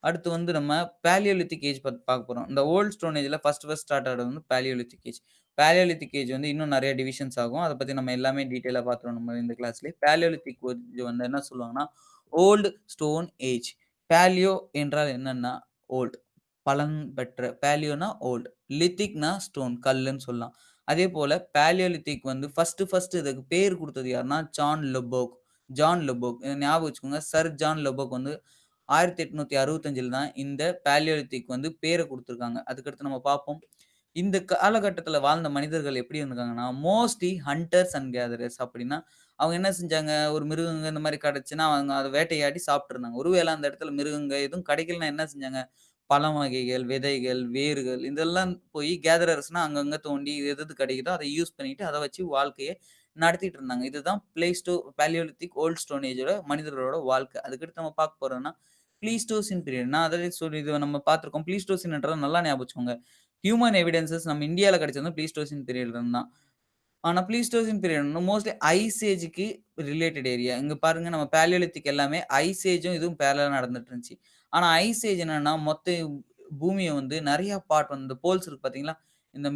அடுத்து வந்து நம்ம பேலியோலித்திக் ஏஜ் பத்தி பார்க்க போறோம். இந்த ஓல்ட் ஸ்டோன் ஏஜ்ல ஃபர்ஸ்ட் ஃபர்ஸ்ட் ஸ்டார்ட் ஆடுறது வந்து பேலியோலித்திக் ஏஜ். பேலியோலித்திக் ஏஜ் வந்து இன்னும் நிறைய டிவிஷன்ஸ் ஆகும். அதை பற்றி நம்ம எல்லாமே டீட்டெயிலாக பார்த்துருவோம் நம்ம இந்த கிளாஸ்லேயே பேலியோலித்திக் ஏஜ் வந்து என்ன சொல்லுவாங்கன்னா, ஓல்டு ஸ்டோன் ஏஜ். பேலியோ என்றால் என்னென்னா ஓல்ட். பலன் பெற்ற பேலியோனா ஓல்ட். லித்திக்னா ஸ்டோன் கல்லுன்னு சொல்லலாம். அதே போல் பேலியோலித்திக் வந்து ஃபஸ்ட்டு ஃபஸ்ட்டு இதுக்கு பேர் கொடுத்தது யாருன்னா, ஜான் லெபோக் ஜான் லெபோக். ஞாபகம் வச்சுக்கோங்க. சர் ஜான் லெபோக் வந்து 1865ல தான் இந்த பேலியோலித்திக் வந்து பேரை கொடுத்துருக்காங்க அதுக்கடுத்து நம்ம பார்ப்போம். இந்த காலகட்டத்தில் வாழ்ந்த மனிதர்கள் எப்படி இருந்திருக்காங்கன்னா, மோஸ்ட்லி ஹண்டர்ஸ் அண்ட் கேதரர்ஸ் அப்படின்னா, அவங்க என்ன செஞ்சாங்க, ஒரு மிருகங்க இந்த மாதிரி கிடச்சுன்னா அவங்க அதை வேட்டையாடி சாப்பிட்ருந்தாங்க ஒருவேளை அந்த இடத்துல மிருகங்க எதுவும் கிடைக்கலன்னா என்ன செஞ்சாங்க, பழம் வகைகள், விதைகள், வேர்கள் இதெல்லாம் போய் கேதரர்ஸ்னா அங்கங்கே தோண்டி எது எது கிடைக்குதோ அதை யூஸ் பண்ணிட்டு, அதை வச்சு வாழ்க்கையை நடத்திட்டு இருந்தாங்க. இதுதான் பிளேஸ்டோ பேலியோலித்திக் ஓல்ட் ஸ்டோன் ஏஜோட மனிதர்களோட வாழ்க்கை. அதுக்கடுத்து நம்ம பார்க்க போறோம்னா, பிளீஸ்டோசின் பீரியட். நான் அதே சொல்லி இது நம்ம பார்த்துருக்கோம் பிளீஸ்டோசின்ன்றதை நல்லா ஞாபகம் வச்சுக்கோங்க. ஹியூமன் எவிடன்ஸஸ் நம்ம இந்தியாவில் கிடைச்சது பிளீஸ்டோசின் பீரியட்ல இருந்து தான். Pleistocene period mostly ice related area. இங்கே பாருங்க நம்ம பேலியோலித்திக் எல்லாமே ஐஸ் ஏஜும் இதுவும் பேரலாக நடந்துட்டு இருந்துச்சு. ஆனால் ஐஸ் ஏஜ் என்னன்னா, மொத்த பூமியை வந்து நிறைய பார்ட் வந்து போல்ஸ் இருக்கு பார்த்தீங்களா? இந்த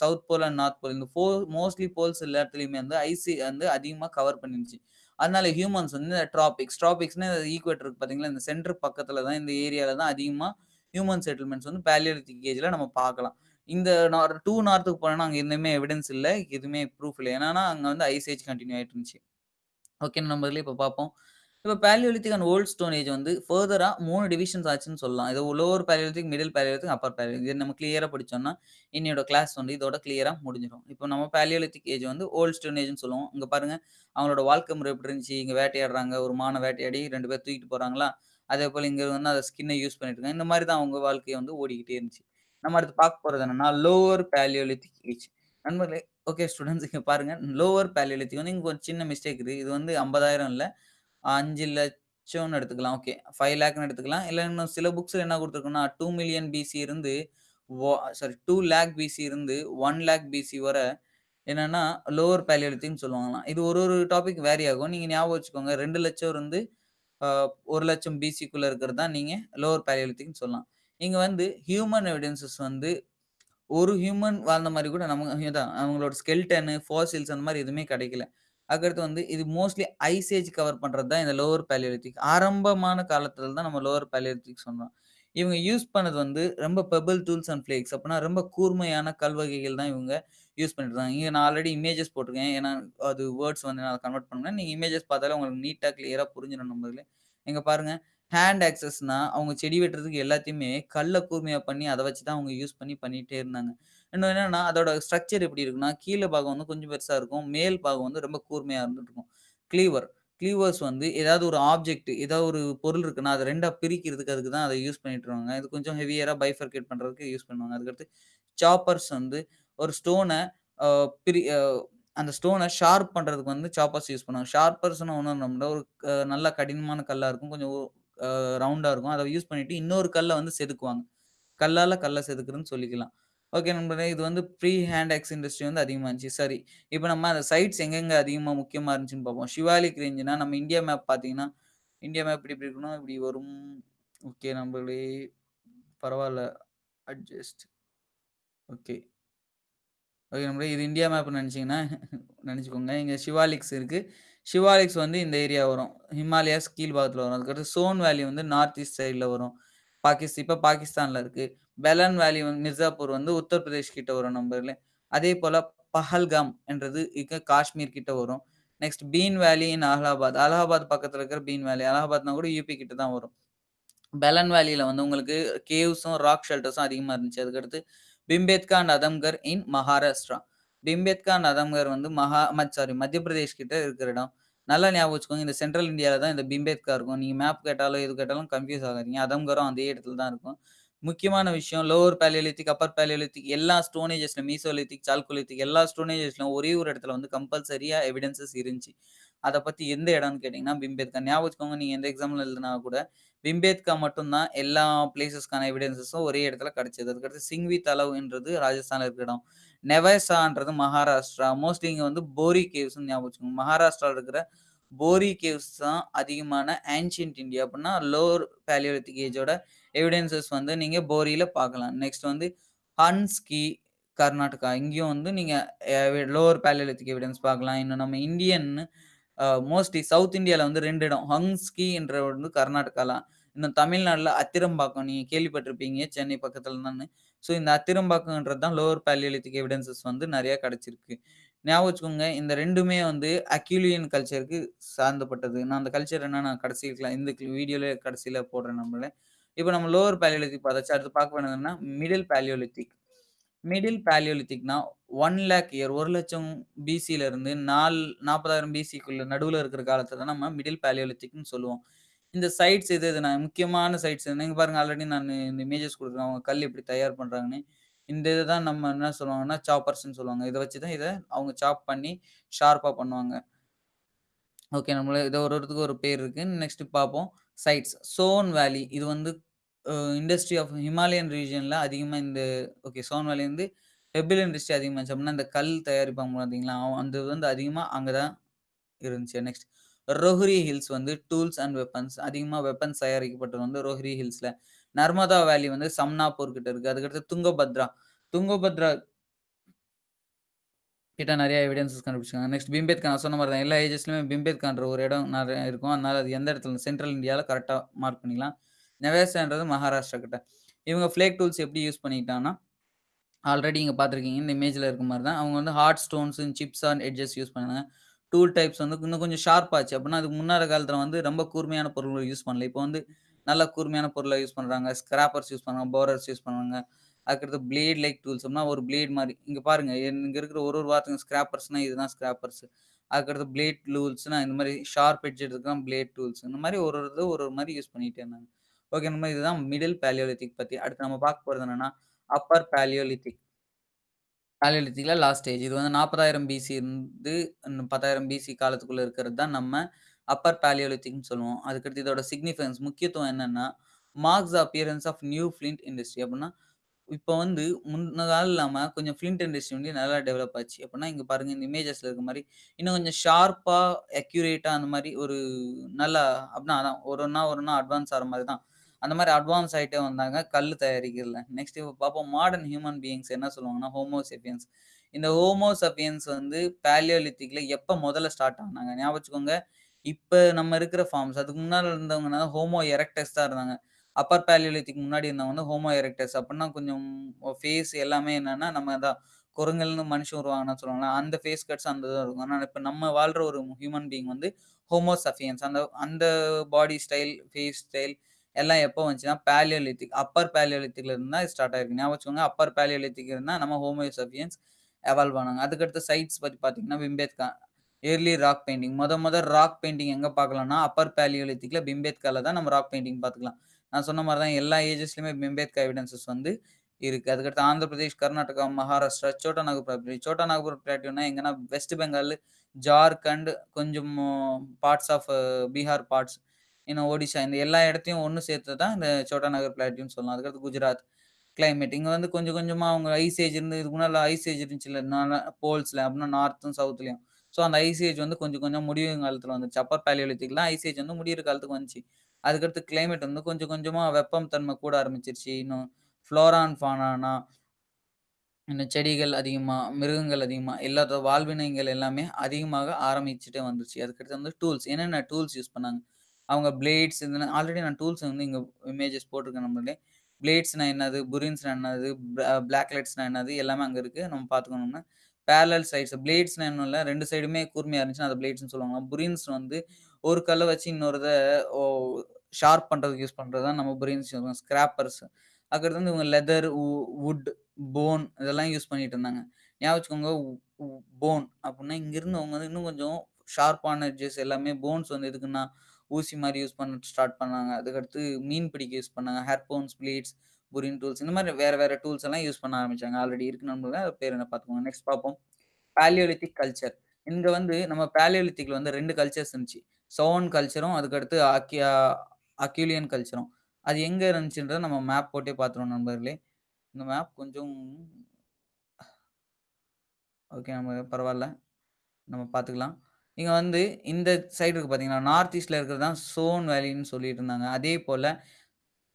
south pole and north pole இந்த ஃபோ மோஸ்ட்லி போல்ஸ் எல்லா இடத்துலையுமே வந்து ஐசி வந்து அதிகமாக கவர் பண்ணிருச்சு அதனால ஹியூமன்ஸ் வந்து இந்த ட்ராபிக்ஸ் ட்ராபிக்ஸ்ன்னா ஈக்குவேட்டர் இருக்கு பார்த்தீங்களா? இந்த சென்டர் பக்கத்தில் தான் இந்த ஏரியாவில் தான் அதிகமாக ஹியூமன் செட்டில்மெண்ட்ஸ் வந்து பாலியோலித்திக் ஏஜில் நம்ம பார்க்கலாம். இந்த நார் டூ நார்த்துக்கு போனோம்னா அங்கே எதுவுமே எவிடன்ஸ் இல்லை எதுவுமே ப்ரூஃப் இல்லை ஏன்னா அங்கே வந்து ஐஸ் ஏஜ் கண்டினியூ ஆகிட்டு இருந்துச்சு. ஓகே நண்பர்களே இப்போ பார்ப்போம். இப்போ palaeolithic and old stone age வந்து ஃபர்தராக மூணு டிவிஷன்ஸ் ஆச்சுன்னு சொல்லலாம். இது lower palaeolithic middle palaeolithic upper palaeolithic இது நம்ம கிளியராக படித்தோம்னா இன்னையோட கிளாஸ் வந்து இதோட கிளியராக முடிஞ்சிடும் இப்போ நம்ம பேலியோலித்திக் ஏஜ் வந்து ஓல்ட் ஸ்டோன் ஏஜ்னு சொல்லுவோம். இங்கே பாருங்கள் அவங்களோட வாழ்க்கை முறை எப்படி இருந்துச்சு, இங்கே வேட்டையாடுறாங்க. ஒரு மான வேட்டையாடி ரெண்டு பேர் தூக்கிட்டு அதே போல் இங்கே வந்து அந்த ஸ்கின்னை யூஸ் பண்ணிட்டு இருக்காங்க. இந்த மாதிரி தான் அவங்க வாழ்க்கையை வந்து ஓடிக்கிட்டே இருந்துச்சு. நம்ம அடுத்து பார்க்க போகிறது என்னன்னா, லோவர் பேலியோலித்திக் ஏஜ். நண்பர்களே ஓகே ஸ்டூடெண்ட்ஸ் இங்கே பாருங்க. லோவர் பேலியோலித்திக் வந்து இங்கே ஒரு சின்ன மிஸ்டேக் இருக்குது இது வந்து ஐம்பதாயிரம் இல்லை அஞ்சு லட்சம்னு எடுத்துக்கலாம். ஓகே 5,00,000ன்னு எடுத்துக்கலாம். இல்லை இன்னும் சில புக்ஸில் என்ன கொடுத்துருக்குன்னா டூ மில்லியன் பிசி இருந்து சாரி டூ லேக் பிசி இருந்து ஒன் லேக் பிசி வர என்னன்னா, லோவர் பாலியோலித்திக்ன்னு சொல்லுவாங்களாம். இது ஒரு ஒரு டாபிக் வேரி ஆகும். நீங்கள் ஞாபகம் வச்சுக்கோங்க. 2,00,000 இருந்து ஒரு லட்சம் பிசிக்குள்ளே இருக்கிறது தான் நீங்கள் லோவர் பாலியோலித்திக்ன்னு சொல்லலாம். இங்கே வந்து ஹியூமன் எவிடன்சஸ் வந்து ஒரு ஹியூமன் வாழ்ந்த மாதிரி கூட நம்ம தான் அவங்களோட ஸ்கெல்டனு ஃபாசில்ஸ் அந்த மாதிரி எதுவுமே கிடைக்கல. அதுக்கடுத்து வந்து இது மோஸ்ட்லி ஐசேஜ் கவர் பண்ணுறது தான் இந்த லோவர் பாலியோலித்திக். ஆரம்பமான காலத்தில் தான் நம்ம லோவர் பாலியோலித்திக் சொன்னோம். இவங்க யூஸ் பண்ணது வந்து ரொம்ப பெபிள் டூல்ஸ் அண்ட் ஃப்ளேக்ஸ். அப்படின்னா ரொம்ப கூர்மையான கல்வகைகள் தான் இவங்க யூஸ் பண்ணிட்டு இருந்தாங்க. நான் ஆல்ரெடி இமேஜஸ் போட்டிருக்கேன். ஏன்னா அது வேர்ட்ஸ் வந்து நான் கன்வெர்ட் பண்ணேன். நீங்கள் இமேஜஸ் பார்த்தாலே உங்களுக்கு நீட்டாக கிளியராக புரிஞ்சிடும் நம்மளே இங்க பாருங்கள் ஹேண்ட் ஆக்சஸ்னா அவங்க செடி வெட்டுறதுக்கு எல்லாத்தையுமே கல்லை கூர்மையாக பண்ணி அதை வச்சு தான் அவங்க யூஸ் பண்ணி பண்ணிகிட்டே இருந்தாங்க. இன்னும் என்னென்னா அதோட ஸ்ட்ரக்சர் எப்படி இருக்குன்னா, கீழே பாகம் வந்து கொஞ்சம் பெருசாக இருக்கும். மேல் பாகம் வந்து ரொம்ப கூர்மையா இருந்துட்டுருக்கும். க்ளீவர் க்ளீவர்ஸ் வந்து ஏதாவது ஒரு ஆப்ஜெக்ட் ஏதாவது ஒரு பொருள் இருக்குன்னா, அதை ரெண்டாக பிரிக்கிறதுக்கு அதுக்கு தான் அதை யூஸ் பண்ணிட்டு இருவாங்க இது கொஞ்சம் ஹெவியராக பைஃபர்கேட் பண்ணுறதுக்கு யூஸ் பண்ணுவாங்க. அதுக்கடுத்து சாப்பர்ஸ் வந்து ஒரு ஸ்டோனை பிரி அந்த ஸ்டோனை ஷார்ப் பண்ணுறதுக்கு வந்து சாப்பர்ஸ் யூஸ் பண்ணுவாங்க. ஷார்ப்பர்ஸ்ன்னா ஒன்று இல்ல ஒரு நல்ல கடினமான கல்லாக இருக்கும். கொஞ்சம் ரவுண்டாக இருக்கும். அதை யூஸ் பண்ணிவிட்டு இன்னொரு கல்லை வந்து செதுக்குவாங்க. கல்லால் கல்லை செதுக்குறதுன்னு சொல்லிக்கலாம். ஓகே நண்பர்களே இது வந்து ப்ரீ ஹேண்ட் ஆக்ஸ் இண்டஸ்ட்ரி வந்து அதிகமாக இருந்துச்சு. சரி, இப்போ நம்ம அந்த சைட்ஸ் எங்கெங்கே அதிகமாக முக்கியமாக இருந்துச்சுன்னு பார்ப்போம். சிவாலிக் ரேஞ்சுனா நம்ம இந்தியா மேப் பார்த்தீங்கன்னா, இந்தியா மேப் இப்படி இப்படி இருக்கணும். இப்படி வரும். ஓகே நம்மளே பரவாயில்ல அட்ஜஸ்ட். ஓகே. ஓகே நண்பர்களே இது இந்தியா மேப் நினச்சிங்கன்னா நினச்சிக்கோங்க இங்கே சிவாலிக்ஸ் இருக்குது சிவாலிக்ஸ் வந்து இந்த ஏரியா வரும். ஹிமாலயாஸ் கீழ் பாகத்தில வரும். அதுக்கடுத்து சோன் வேலி வந்து நார்த் ஈஸ்ட் சைடில் வரும். பாகிஸ்தான் இப்போ பாகிஸ்தானில் இருக்குது பெலன் வேலி வந்து மிர்சாப்பூர் வந்து உத்தரப்பிரதேஷ் கிட்ட வரும் நம்பரில் அதே போல் பஹல்காம் என்றது இங்கே காஷ்மீர் கிட்ட வரும். நெக்ஸ்ட் பீன் வேலி இன் அலகாபாத். அலகாபாத் பக்கத்தில் இருக்கிற பீன் வேலி. அலகாபாத்னா கூட யூபி கிட்ட தான் வரும். பெலன் வேலியில் வந்து உங்களுக்கு கேவ்ஸும், ராக் ஷெல்டர்ஸும் அதிகமாக இருந்துச்சு. அதுக்கடுத்து பிம்பேத்கா நதம்கர் அதம்கர் இன் மகாராஷ்டிரா. பிம்பேத்கா நதம்கர் அதம்கர் வந்து மகா சாரி மத்திய பிரதேஷ் கிட்ட இருக்கிற இடம். நல்லா ஞாபகம் வச்சுக்கோங்க. இந்த சென்ட்ரல் இந்தியாவில் தான் இந்த பிம்பேத்கா இருக்கும். நீங்க மேப் கேட்டாலும், எது கேட்டாலும் கன்ஃபியூஸ் ஆகாதீங்க. அதம்கரும் அதே இடத்துல தான் இருக்கும். முக்கியமான விஷயம் லோவர் பேலியோலித்திக் அப்பர் பேலியோலித்திக் எல்லா ஸ்டோனேஜஸ்லையும் மீசோலித்திக், சால்கோலித்திக் எல்லா ஸ்டோனேஜஸ்லையும் ஒரே ஒரு இடத்துல வந்து கம்பல்சரியா எவிடன்சஸ் இருந்துச்சு. அதை பத்தி எந்த இடம்னு கேட்டீங்கன்னா, பிம்பேத்கா. ஞாபகம் வச்சுக்கோங்க நீங்க எந்த எக்ஸாம்ல எழுதுனா கூட, பிம்பேத்கா மட்டும்தான் எல்லா பிளேஸஸ்க்கான எவிடன்ஸஸும் ஒரே இடத்துல கிடைச்சது. அதுக்கடுத்து சிங்வி தலவுன்றது ராஜஸ்தான்ல இருக்கிற இடம். நெவசான்றது மகாராஷ்டிரா. மோஸ்ட்லி இங்க வந்து போரி கேவ்ஸ்ன்னு ஞாபகம் வச்சுக்கோங்க. மகாராஷ்டிரால இருக்கிற போரி கேவ்ஸ் தான் அதிகமான ஆன்சியன்ட் இந்தியா அப்படின்னா லோவர் பேலியோலித்திக் ஏஜோட எவிடன்சஸ் வந்து நீங்க போரியில பார்க்கலாம். நெக்ஸ்ட் வந்து ஹன்ஸ்கி கர்நாடகா. இங்கேயும் வந்து நீங்க லோவர் பேலியோலித்திக் எவிடன்ஸ் பார்க்கலாம். இன்னும் நம்ம இந்தியன் மோஸ்ட்லி சவுத் இந்தியாவில் வந்து ரெண்டு இடம். ஹங்ஸ்கி என்ற வந்து கர்நாடகாலாம் இன்னும் தமிழ்நாட்டில் அத்திரம்பாக்கம் நீங்கள் கேள்விப்பட்டிருப்பீங்க. சென்னை பக்கத்தில் தான் ஸோ இந்த அத்திரம்பாக்கம்ன்றது தான் லோவர் பேலியலித்திக் எவிடன்சஸ் வந்து நிறையா கிடச்சிருக்கு ஞாபகம் வச்சுக்கோங்க இந்த ரெண்டுமே வந்து அக்யூலியன் கல்ச்சருக்கு சார்ந்தப்பட்டது. நான் அந்த கல்ச்சர் என்ன நான் கடைசில இந்த வீடியோவில் கடைசியில் போடுறேன் நம்மள. இப்போ நம்ம லோவர் பேலியோலித்திக் பார்த்தாச்சு. அடுத்து பார்க்க வேண்டியது மிடில் பேலியோலித்திக் மிடில் பேலியோலித்திக்னா ஒன் லேக் இயர் ஒரு லட்சம் பிசியில இருந்து நால் 40,000 பிசிக்குள்ள நடுவில் இருக்கிற காலத்தை தான் நம்ம மிடில் பேலியோலித்திக்னு சொல்லுவோம். இந்த சைட்ஸ் எது எதுனா முக்கியமான சைட்ஸ் நீங்கள் பாருங்க ஆல்ரெடி நான் இந்த இமேஜஸ் கொடுக்குறேன் அவங்க கல் எப்படி தயார் பண்ணுறாங்கன்னு இந்த இதை தான் நம்ம என்ன சொல்லுவாங்கன்னா, சாப்பர்ஸ்ன்னு சொல்லுவாங்க. இதை வச்சு தான் இதை அவங்க சாப் பண்ணி ஷார்ப்பாக பண்ணுவாங்க. ஓகே. நம்மள இதை ஒரு ஒருத்துக்கு ஒரு பேர் இருக்குது நெக்ஸ்ட் பார்ப்போம். சைட்ஸ். சோன் வேலி இது வந்து இண்டஸ்ட்ரி ஆஃப் ஹிமாலயன் ரீஜனில் அதிகமாக இந்த ஓகே சோன் பெபிள் இண்டஸ்ட்ரி அதிகமாக இருந்துச்சு. அந்த இந்த கல் தயாரிப்பாங்க பார்த்தீங்களா, அந்த வந்து அதிகமாக அங்கே தான் இருந்துச்சு. நெக்ஸ்ட் ரோஹ்ரி ஹில்ஸ் வந்து டூல்ஸ் அண்ட் வெப்பன்ஸ் அதிகமாக வெப்பன்ஸ் தயாரிக்கப்பட்டது வந்து ரோஹ்ரி ஹில்ஸில் நர்மதா வேலி வந்து சம்னாப்பூர் கிட்ட இருக்குது அதுக்கடுத்து துங்கபத்ரா. துங்கபத்ரா கிட்ட நிறைய எவிடன்சஸ் கண்டுபிடிச்சிருக்காங்க. நெக்ஸ்ட் பிம்பேத்கான் நான் சொன்ன மாதிரி தான். எல்லா ஏஜஸ்லையுமே பிம்பேத்கான்ற ஒரு இடம் நிறைய இருக்கும். அதனால அது எந்த இடத்துல சென்ட்ரல் இந்தியாவில் கரெக்டாக மார்க் பண்ணிக்கலாம். நெவேசான்றது மகாராஷ்டிரா கிட்ட. இவங்க ஃப்ளேக் டூல்ஸ் எப்படி யூஸ் பண்ணிக்கிட்டாங்கன்னா, ஆல்ரெடி இங்கே பார்த்துருக்கீங்க இந்த இமேஜில் இருக்க மாதிரி தான். அவங்க வந்து hard stones, chips and edges use பண்ணாங்க. டூல் டைப்ஸ் வந்து இன்னும் கொஞ்சம் ஷார்ப் ஆச்சு. அப்படின்னா அதுக்கு முன்னாடி காலத்தில் வந்து ரொம்ப கூர்மையான பொருள்கள் யூஸ் பண்ணல. இப்போ வந்து நல்ல கூர்மையான பொருளை யூஸ் பண்ணுறாங்க ஸ்கிராப்பர்ஸ் யூஸ் பண்ணுறாங்க போரர்ஸ் யூஸ் பண்ணுறாங்க அதுக்கடுத்து பிளேட் லைக் டூல்ஸ் அப்படின்னா ஒரு பிளேட் மாதிரி இங்கே பாருங்க இங்கே இருக்கிற ஒரு ஒரு வார்த்தைங்க ஸ்கிராப்பர்ஸ்னால் இதுதான் ஸ்கிராப்பர்ஸ். அதுக்கடுத்து பிளேட் டூல்ஸ்னால் இந்த மாதிரி ஷார்ப் எட்ஜ் எடுத்துக்கலாம் பிளேட் டூல்ஸ். இந்த மாதிரி ஒரு ஒரு ஒரு ஒரு யூஸ் பண்ணிகிட்டே இருந்தாங்க. ஓகே நம்ம இதுதான் மிடில் பேலியோலித்திக் பற்றி அடுத்து நம்ம பார்க்க போகிறது என்னென்னா அப்பர் பேலியோலித்திக் பேலியோலித்திக்கில் லாஸ்ட் ஸ்டேஜ். இது வந்து 40,000 பிசி இருந்து 10,000 பிசி காலத்துக்குள்ளே இருக்கிறது தான் நம்ம அப்பர் பேலியோலித்திக்னு சொல்லுவோம். அதுக்கடுத்து இதோட சிக்னிஃபிகன்ஸ் முக்கியத்துவம் என்னென்னா marks appearance of new flint industry அப்படின்னா, இப்போ வந்து முன்ன காலம் இல்லாமல் கொஞ்சம் ஃபிளின்ட் இண்டஸ்ட்ரி வந்து நல்லா டெவலப் ஆச்சு. அப்படின்னா இங்கே பாருங்கள் இந்த இமேஜஸில் இருக்க மாதிரி இன்னும் கொஞ்சம் ஷார்ப்பாக அக்யூரேட்டாக அந்த மாதிரி ஒரு நல்லா அப்படின்னா அதான் ஒரு ஒன்றா ஒரு ஒன்றா அட்வான்ஸ் ஆகிற மாதிரி தான். அந்த மாதிரி அட்வான்ஸ் ஆகிட்டே வந்தாங்க கல் தயாரிக்கிறதுல. நெக்ஸ்ட் இப்போ பார்ப்போம் மாடர்ன் ஹியூமன் பீயிங்ஸ் என்ன சொல்லுவாங்கன்னா, ஹோமோசெப்பியன்ஸ் இந்த ஹோமோசெப்பியன்ஸ் வந்து பேலியோலித்திக்கில் எப்போ முதல்ல ஸ்டார்ட் ஆனாங்க? ஞாபகம் வச்சுக்கோங்க. நம்ம இருக்கிற ஃபார்ம்ஸ் அதுக்கு முன்னால் இருந்தவங்கன்னா ஹோமோ எரெக்டஸ் தான் இருந்தாங்க. அப்பர் பேலியோலித்திக் முன்னாடி இருந்தவங்க வந்து ஹோமோ எரெக்டஸ் அப்படின்னா கொஞ்சம் ஃபேஸ் எல்லாமே என்னன்னா நம்ம தான் குரங்குலேருந்து மனுஷன் உருவாங்கன்னா சொல்லுவாங்க அந்த ஃபேஸ் கட்ஸ் அந்த இதாக இருக்கும். ஆனால் இப்போ நம்ம வாழ்கிற ஒரு ஹியூமன் பீயிங் வந்து ஹோமோசஃபியன்ஸ் அந்த அந்த பாடி ஸ்டைல், ஃபேஸ் ஸ்டைல் எல்லாம் எப்போ வந்துச்சுன்னா பேலியோலித்திக் அப்பர் பேலியோலித்திக்ல இருந்தால் ஸ்டார்ட் ஆயிருக்கு. ஞாபகம் வச்சுக்கோங்க. அப்பர் பேலியோலித்திக் இருந்தால் நம்ம ஹோமோசபியன்ஸ் எவால்வ் ஆனாங்க. அதுக்கடுத்து சைட்ஸ் பற்றி பார்த்தீங்கன்னா, பிம்பேத்கா. Early rock painting. மொத முத ராக் பெயிண்டிங் எங்கே பார்க்கலாம்னா, அப்பர் பேலியோலித்திக்ல பிம்பேத்கால தான் நம்ம ராக் பெயிண்டிங் பார்த்துக்கலாம். நான் சொன்ன மாதிரி தான் எல்லா ஏஜஸ்லையுமே பிம்பேத்கா எவிடன்சஸ் வந்து இருக்குது அதுக்கடுத்து ஆந்திர பிரதேஷ், கர்நாடகா, மகாராஷ்டிரா, சோட்டா நாகபூர் பிளாட்டூ. சோட்டா நாகபூர் பிளாட்டூனா எங்கன்னா வெஸ்ட் பெங்கால், ஜார்க்கண்ட், கொஞ்சம் பார்ட்ஸ் ஆஃப் பீகார் பார்ட்ஸ், இன்னும் ஒடிஷா இந்த எல்லா இடத்தையும் ஒன்று சேர்த்து தான் இந்த சோட்டா நகர் பிளாட்டின்னு சொல்லலாம். அதுக்கடுத்து குஜராத். கிளைமேட் இங்கே வந்து கொஞ்சம் கொஞ்சமாக அவங்க ஐஸ் ஏஜ் இருந்து இதுக்கு முன்னால் ஐஸ் ஏஜ் இருந்துச்சுல்ல நால போல்ஸ்ல அப்படின்னா நார்த்தும், சவுத்லயும். ஸோ அந்த ஐஸ் ஏஜ் வந்து கொஞ்சம் கொஞ்சம் முடியும் காலத்தில் வந்துச்சு. அப்பர் பேலியோலித்திக்லாம் ஐஸ் ஏஜ் வந்து முடியிற காலத்துக்கு வந்துச்சு. அதுக்கடுத்து கிளைமேட் வந்து கொஞ்சம் கொஞ்சமாக வெப்பம் தன்மை கூட ஆரம்பிச்சிருச்சு. இன்னும் ஃப்ளோரான் ஃபானானா இன்னும் செடிகள் அதிகமாக மிருகங்கள் அதிகமாக எல்லாத்தோட வாழ்வினங்கள் எல்லாமே அதிகமாக ஆரம்பிச்சுட்டே வந்துருச்சு. அதுக்கடுத்து வந்து டூல்ஸ். என்னென்ன டூல்ஸ் யூஸ் பண்ணாங்க? அவங்க பிளேட்ஸ் இந்த ஆல்ரெடி நான் டூல்ஸ் வந்து இங்கே இமேஜஸ் போட்டிருக்கேன் நம்மளே. பிளேட்ஸ்னா என்னது? புரின்ஸ்னா என்னது? பிளாக் லைட்ஸ்னா என்னது? எல்லாமே அங்கே இருக்குது நம்ம பார்த்துக்கணும்னா, பேரல் சைட்ஸ் பிளேட்ஸ்னா என்ன இல்லை ரெண்டு சைடுமே கூர்மையாக இருந்துச்சுன்னா, அத பிளேட்ஸ்னு சொல்லுவாங்க. புரின்ஸ் வந்து ஒரு கல்லை வச்சு இன்னொருதை ஓ ஷார்ப் பண்ணுறதுக்கு யூஸ் பண்ணுறது தான் நம்ம புரின்ஸ் சொல்லுவோம். ஸ்கிராப்பர்ஸ். அதுக்கடுத்து வந்து இவங்க லெதர், வுட், போன் இதெல்லாம் யூஸ் பண்ணிட்டு இருந்தாங்க. ஞாபகம் வச்சுக்கோங்க போன் அப்படின்னா இங்கேருந்து அவங்க வந்து இன்னும் கொஞ்சம் ஷார்ப்பான எட்ஜஸ் எல்லாமே போன்ஸ் வந்து எதுக்குன்னா, ஊசி மாதிரி யூஸ் பண்ண ஸ்டார்ட் பண்ணாங்க. அதுக்கடுத்து மீன் பிடிக்க யூஸ் பண்ணாங்க. ஹார்பூன்ஸ், பிளீட்ஸ் புரின் டூல்ஸ் இந்த மாதிரி வேற வேற டூல்ஸ் எல்லாம் யூஸ் பண்ண ஆரம்பிச்சாங்க. ஆல்ரெடி இருக்கு நம்மள பேர் என்ன பார்த்துக்கோங்க. நெக்ஸ்ட் பார்ப்போம். Paleolithic culture. இங்க வந்து நம்ம பேலியோலித்திக்ல வந்து ரெண்டு கல்ச்சர்ஸ் இருந்துச்சு. சோன் கல்ச்சரும் அதுக்கடுத்து அக்கியா அக்யூலியன் கல்ச்சரும். அது எங்க இருந்துச்சுன்றத நம்ம மேப் போட்டே பார்த்துருவோம் நண்பர்களே. இந்த மேப் கொஞ்சம் ஓகே நம்ம பரவாயில்ல நம்ம பார்த்துக்கலாம். இங்கே வந்து இந்த சைடு இருக்கு நார்த் ஈஸ்டில் இருக்கிறது தான் சோன் வேலின்னு சொல்லிட்டு இருந்தாங்க. அதே போல்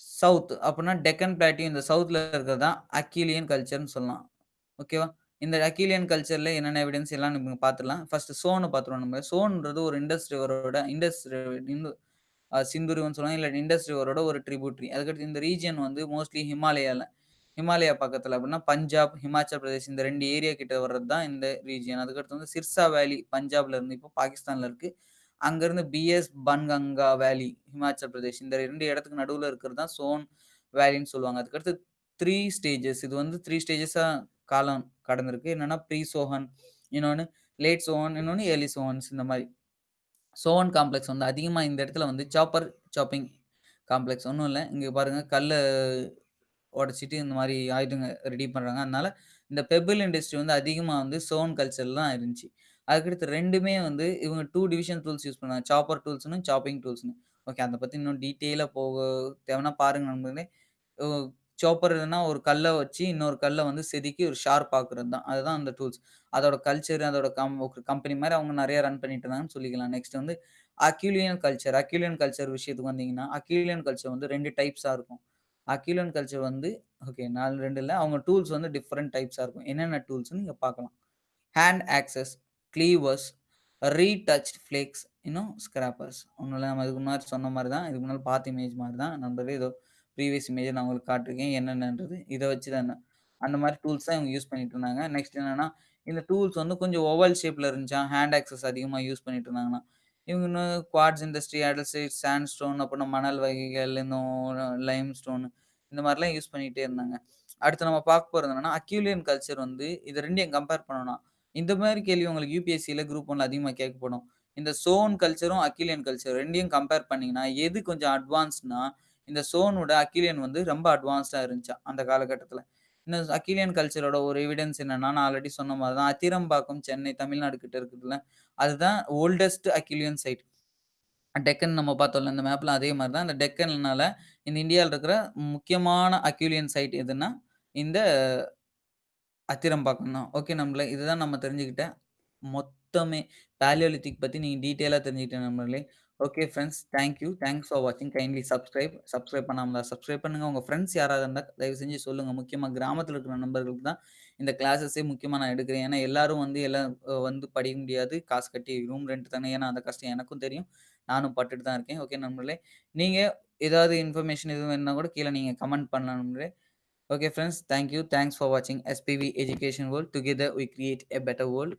சவுத் அப்படின்னா டெக்கன் பிளாட்டியும் இந்த சவுத்தில் இருக்கிறது தான் அக்கீலியன் கல்ச்சர்னு சொல்லலாம். ஓகேவா? இந்த அக்கீலியன் கல்ச்சரில் என்னென்ன எவிடன்ஸ் எல்லாம் நம்ம பார்த்துடலாம். ஃபஸ்ட்டு சோன பார்த்துருவோம் நம்ம. சோன்றது ஒரு இண்டஸ் ரிவரோட இண்டஸ் இந்து அ சிந்து இல்லை சொல்லுவாங்க. இல்ல இண்டஸ் ரிவரோட ஒரு ட்ரிபியூட்ரி அதுக்கடுத்து இந்த ரீஜியன் வந்து மோஸ்ட்லி ஹிமாலயாவில் ஹிமாலயா பக்கத்தில் அப்படின்னா பஞ்சாப், ஹிமாச்சல் பிரதேஷ் இந்த ரெண்டு ஏரியா கிட்ட வர்றது தான் இந்த ரீஜியன். அதுக்கடுத்து வந்து சிர்சா வேலி பஞ்சாப்ல இருந்து இப்போ பாகிஸ்தான்ல இருக்கு. அங்கேருந்து பிஎஸ் பன்கங்கா வேலி ஹிமாச்சல் பிரதேஷ். இந்த ரெண்டு இடத்துக்கு நடுவில் இருக்கிறது தான் சோன் வேலின்னு சொல்லுவாங்க. அதுக்கடுத்து த்ரீ ஸ்டேஜஸ் இது வந்து த்ரீ ஸ்டேஜஸாக காலம் கடந்திருக்கு. என்னன்னா ப்ரீ சோஹன், இன்னொன்று லேட் சோஹன், இன்னொன்று ஏர்லி சோஹன்ஸ் இந்த மாதிரி சோஹன் காம்ப்ளெக்ஸ் வந்து அதிகமாக இந்த இடத்துல வந்து சாப்பர் சாப்பிங் காம்ப்ளெக்ஸ் ஒன்றும் இல்லை இங்கே பாருங்கள் கல் உடைச்சிட்டு இந்த மாதிரி ஆயுதங்க ரெடி பண்ணுறாங்க அதனால இந்த பெபிள் இண்டஸ்ட்ரி வந்து அதிகமாக வந்து சோன் கல்ச்சரில் தான் இருந்துச்சு. அதுக்கடுத்து ரெண்டுமே வந்து இவங்க டூ டிவிஷன் டூல்ஸ் யூஸ் பண்ணாங்க. சாப்பர் டூல்ஸ்னு சாப்பிங் டூல்ஸ்னு ஓகே அதை பற்றி இன்னும் டீட்டெயிலாக போக தேவைன்னா பாருங்க நண்பர்களே. சாப்பர் ஒரு கல்லை வச்சு இன்னொரு கல்லை வந்து செதுக்கி ஒரு ஷார்ப் ஆக்குறது தான். அதுதான் அந்த டூல்ஸ். அதோட கல்ச்சர் அதோட கம் ஒரு கம்பெனி மாதிரி அவங்க நிறைய ரன் பண்ணிட்டு இருந்தாங்கன்னு சொல்லிக்கலாம். நெக்ஸ்ட் வந்து அக்யூலியன் கல்ச்சர். அக்யூலியன் கல்ச்சர் விஷயத்துக்கு வந்தீங்கன்னா, அக்யூலியன் கல்ச்சர் வந்து ரெண்டு டைப்ஸாக இருக்கும். அக்யூலியன் கல்ச்சர் வந்து ஓகே நாலு ரெண்டில் அவங்க டூல்ஸ் வந்து டிஃப்ரெண்ட் டைப்ஸாக இருக்கும். என்னென்ன டூல்ஸ்னு நீங்கள் பார்க்கலாம். Hand axes, cleavers, retouch flakes, இன்னும் ஸ்கிராப்பர்ஸ். ஒன்றும் இல்லை நம்ம இதுக்கு முன்னாடி சொன்ன மாதிரி தான். இதுக்கு முன்னாடி பார்த்த இமேஜ் மாதிரி தான். நண்பர்களே ஏதோ ப்ரீவியஸ் இமேஜ நான் உங்களுக்கு காட்டிருக்கேன் என்னென்னன்றது. இதை வச்சு தான் அந்த மாதிரி டூல்ஸ் தான் இவங்க யூஸ் பண்ணிட்டு இருந்தாங்க. நெக்ஸ்ட் என்னன்னா, இந்த டூல்ஸ் வந்து கொஞ்சம் ஓவல் ஷேப்ல இருந்துச்சா ஹேண்ட் ஆக்சஸ் அதிகமாக யூஸ் பண்ணிட்டு இருந்தாங்கன்னா இவங்க இன்னும் குவார்ட்ஸ் இண்டஸ்ட்ரி, அடல்சைட் சாண்ட் ஸ்டோன் அப்புறம் மணல் வகைகள், இன்னும் லைம் ஸ்டோன் இந்த மாதிரிலாம் யூஸ் பண்ணிகிட்டே இருந்தாங்க. அடுத்து நம்ம பார்க்க போகிறது என்னன்னா, அக்யூலியன் கல்ச்சர் வந்து இது ரெண்டையும் கம்பேர் பண்ணணும் இந்த மாதிரி கேள்வி உங்களுக்கு யூபிஎஸ்சியில் குரூப் 1ல அதிகமாக கேட்கப்படும். இந்த சோன் கல்ச்சரும், அக்கிலியன் கல்ச்சர் ரெண்டையும் கம்பேர் பண்ணிங்கன்னா எது கொஞ்சம் அட்வான்ஸ்னா இந்த சோனோட அக்கிலியன் வந்து ரொம்ப அட்வான்ஸ்டாக இருந்துச்சா அந்த காலகட்டத்தில் இன்னும் அக்யூலியன் கல்ச்சரோட ஒரு எவிடன்ஸ் என்னன்னா, நான் ஆல்ரெடி சொன்ன மாதிரி தான். அத்திரம்பாக்கம், சென்னை, தமிழ்நாடு கிட்ட இருக்குதுல அதுதான் ஓல்டஸ்ட் அக்யூலியன் சைட். டெக்கன் நம்ம பார்த்தோம்ல இந்த மேப்பில் அதே மாதிரி தான். இந்த டெக்கன்னால இந்த இந்தியாவில் இருக்கிற முக்கியமான அக்யூலியன் சைட் எதுன்னா, இந்த அத்திரம்பாக்கம் தான். ஓகே நம்மள இதுதான் நம்ம தெரிஞ்சுக்கிட்ட மொத்தமே பேலியோலித்திக் பற்றி நீங்கள் டீட்டெயிலாக தெரிஞ்சுக்கிட்டேன் நம்மளே okay friends thank you thanks for வாட்சிங். Kindly subscribe. சப்ஸ்கிரைப் பண்ணாம சப்ஸ்கிரைப் பண்ணுங்கள் உங்கள் ஃப்ரெண்ட்ஸ் யாராவது இருந்தால் தயவு செஞ்சு சொல்லுங்கள் முக்கியமாக கிராமத்தில் இருக்கிற நண்பர்களுக்கு தான் இந்த கிளாஸஸே முக்கியமாக நான் எடுக்கிறேன். ஏன்னா எல்லாரும் வந்து எல்லாம் வந்து படிக்க முடியாது. காசு கட்டி ரூம் ரெண்ட் தானே. ஏன்னா அந்த கஷ்டம் எனக்கும் தெரியும். நானும் பட்டுட்டு தான் இருக்கேன். ஓகே நண்பர்களே. நீங்கள் ஏதாவது இன்ஃபர்மேஷன் எதுவும் வேணும்னா கூட கீழே நீங்கள் கமெண்ட் பண்ணலாம் நண்பர்களே. Okay friends thank you. Thanks for வாட்சிங் SBV education world. Together we create a better world.